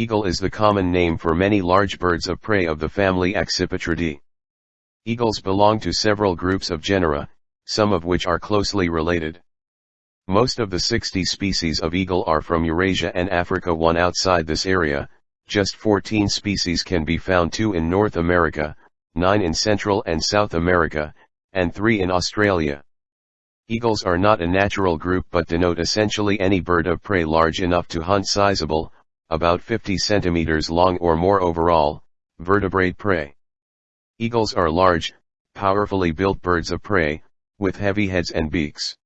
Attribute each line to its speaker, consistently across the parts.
Speaker 1: Eagle is the common name for many large birds of prey of the family Accipitridae. Eagles belong to several groups of genera, some of which are closely related. Most of the 60 species of eagle are from Eurasia and Africa one outside this area, just 14 species can be found two in North America, 9 in Central and South America, and 3 in Australia. Eagles are not a natural group but denote essentially any bird of prey large enough to hunt sizable, about 50 centimeters long or more overall, vertebrate prey. Eagles are large, powerfully built birds of prey, with heavy heads and beaks.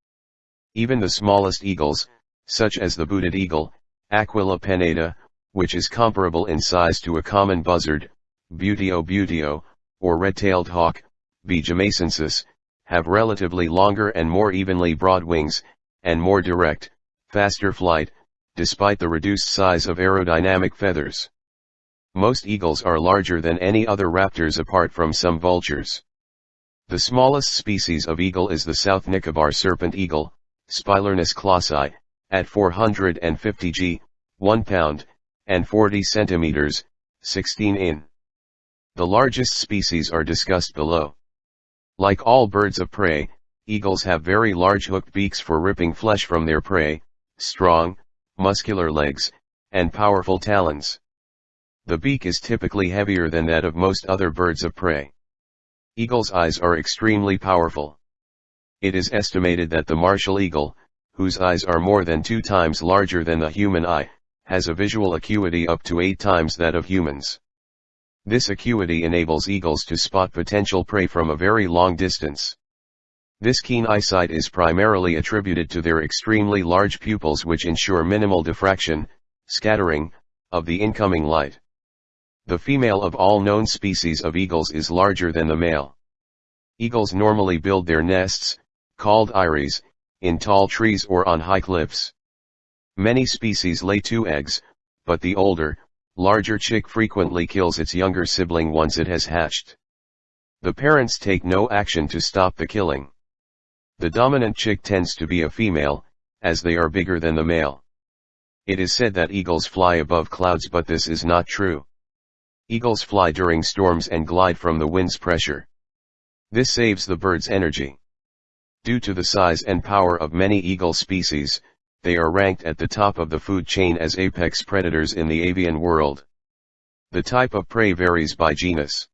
Speaker 1: Even the smallest eagles, such as the booted eagle, Aquila pennata, which is comparable in size to a common buzzard, Buteo buteo, or red-tailed hawk, B. jamaicensis, have relatively longer and more evenly broad wings, and more direct, faster flight, despite the reduced size of aerodynamic feathers. Most eagles are larger than any other raptors apart from some vultures. The smallest species of eagle is the South Nicobar serpent eagle, Spilornis klossi, at 450 g, 1 pound, and 40 centimeters, 16 in. The largest species are discussed below. Like all birds of prey, eagles have very large hooked beaks for ripping flesh from their prey, strong, muscular legs, and powerful talons. The beak is typically heavier than that of most other birds of prey. Eagle's eyes are extremely powerful. It is estimated that the martial eagle, whose eyes are more than two times larger than the human eye, has a visual acuity up to eight times that of humans. This acuity enables eagles to spot potential prey from a very long distance. This keen eyesight is primarily attributed to their extremely large pupils which ensure minimal diffraction, scattering, of the incoming light. The female of all known species of eagles is larger than the male. Eagles normally build their nests, called eyries, in tall trees or on high cliffs. Many species lay two eggs, but the older, larger chick frequently kills its younger sibling once it has hatched. The parents take no action to stop the killing. The dominant chick tends to be a female, as they are bigger than the male. It is said that eagles fly above clouds but this is not true. Eagles fly during storms and glide from the wind's pressure. This saves the bird's energy. Due to the size and power of many eagle species, they are ranked at the top of the food chain as apex predators in the avian world. The type of prey varies by genus.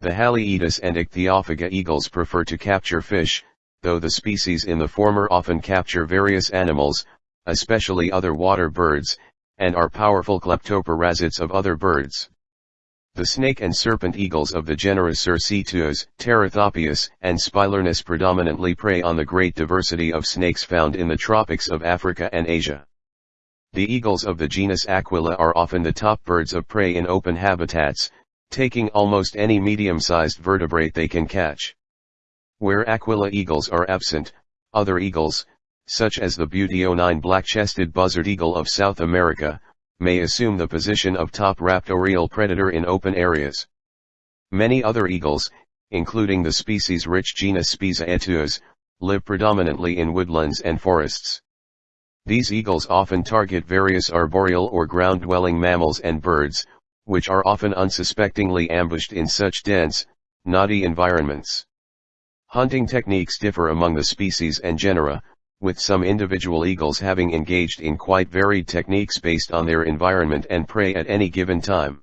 Speaker 1: The Haliaeetus and Ichthyophaga eagles prefer to capture fish, though the species in the former often capture various animals, especially other water birds, and are powerful kleptoparasites of other birds. The snake and serpent eagles of the genera Circaetus, Terathopius, and Spilornis predominantly prey on the great diversity of snakes found in the tropics of Africa and Asia. The eagles of the genus Aquila are often the top birds of prey in open habitats, taking almost any medium-sized vertebrate they can catch. Where Aquila eagles are absent, other eagles, such as the Buteonine black-chested buzzard eagle of South America, may assume the position of top raptorial predator in open areas. Many other eagles, including the species-rich genus Spizaetus, live predominantly in woodlands and forests. These eagles often target various arboreal or ground-dwelling mammals and birds, which are often unsuspectingly ambushed in such dense, knotty environments. Hunting techniques differ among the species and genera, with some individual eagles having engaged in quite varied techniques based on their environment and prey at any given time.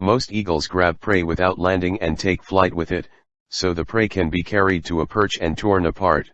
Speaker 1: Most eagles grab prey without landing and take flight with it, so the prey can be carried to a perch and torn apart.